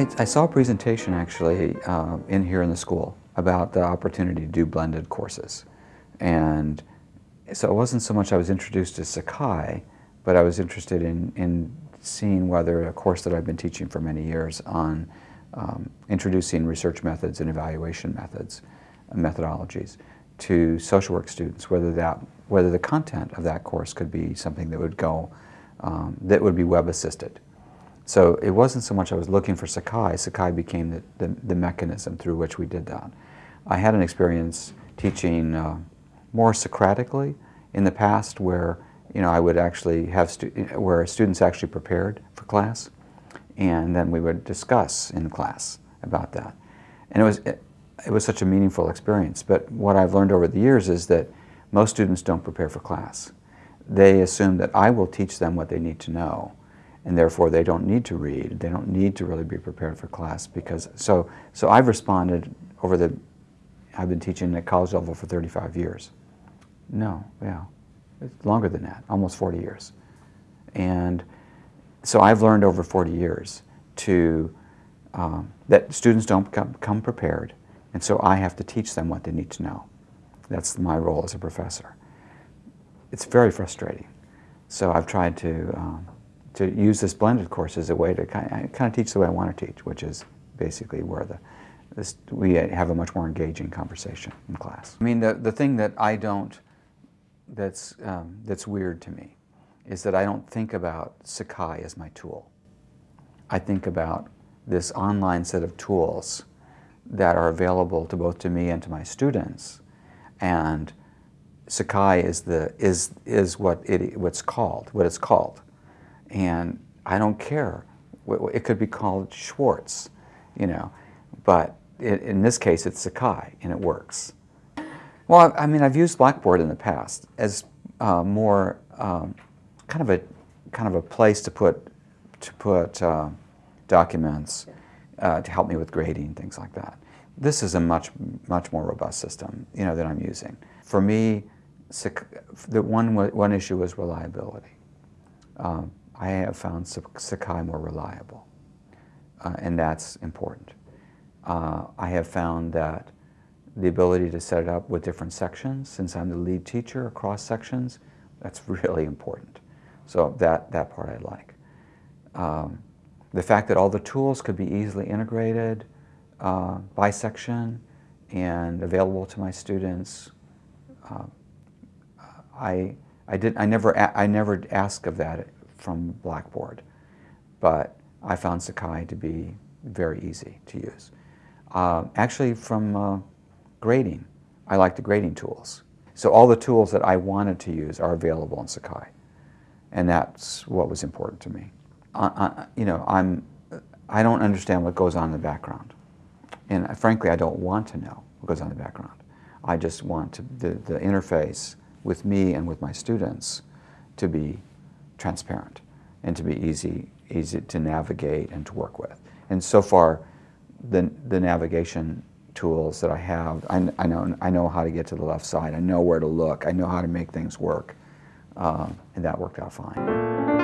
I, I saw a presentation actually uh, in here in the school about the opportunity to do blended courses. And so it wasn't so much I was introduced to Sakai, but I was interested in, in seeing whether a course that I've been teaching for many years on um, introducing research methods and evaluation methods, and methodologies to social work students, whether that whether the content of that course could be something that would go, um, that would be web assisted. So it wasn't so much I was looking for Sakai, Sakai became the, the, the mechanism through which we did that. I had an experience teaching uh, more Socratically in the past where you know, I would actually have, where students actually prepared for class and then we would discuss in class about that. And it was, it, it was such a meaningful experience. But what I've learned over the years is that most students don't prepare for class. They assume that I will teach them what they need to know and therefore they don't need to read. They don't need to really be prepared for class because, so, so I've responded over the, I've been teaching at college level for 35 years. No, yeah, it's longer than that, almost 40 years. And so I've learned over 40 years to, um, that students don't come, come prepared, and so I have to teach them what they need to know. That's my role as a professor. It's very frustrating. So I've tried to um, to use this blended course as a way to kind of, kind of teach the way I want to teach, which is basically where the this, we have a much more engaging conversation in class. I mean, the, the thing that I don't, that's, um, that's weird to me, is that I don't think about Sakai as my tool. I think about this online set of tools that are available to both to me and to my students. And Sakai is, the, is, is what it, what's called, what it's called and I don't care. It could be called Schwartz, you know, but in this case it's Sakai and it works. Well, I mean, I've used Blackboard in the past as uh, more um, kind of a kind of a place to put to put uh, documents uh, to help me with grading things like that. This is a much much more robust system, you know, that I'm using. For me, the one one issue was reliability. Um, I have found Sakai more reliable, uh, and that's important. Uh, I have found that the ability to set it up with different sections, since I'm the lead teacher across sections, that's really important. So that, that part I like. Um, the fact that all the tools could be easily integrated uh, by section and available to my students, uh, I, I, did, I, never, I never ask of that from Blackboard. But I found Sakai to be very easy to use. Uh, actually, from uh, grading, I like the grading tools. So all the tools that I wanted to use are available in Sakai. And that's what was important to me. Uh you know, I'm, I don't understand what goes on in the background. And uh, frankly, I don't want to know what goes on in the background. I just want to, the, the interface with me and with my students to be transparent and to be easy, easy to navigate and to work with. And so far, the, the navigation tools that I have, I, I, know, I know how to get to the left side, I know where to look, I know how to make things work, uh, and that worked out fine.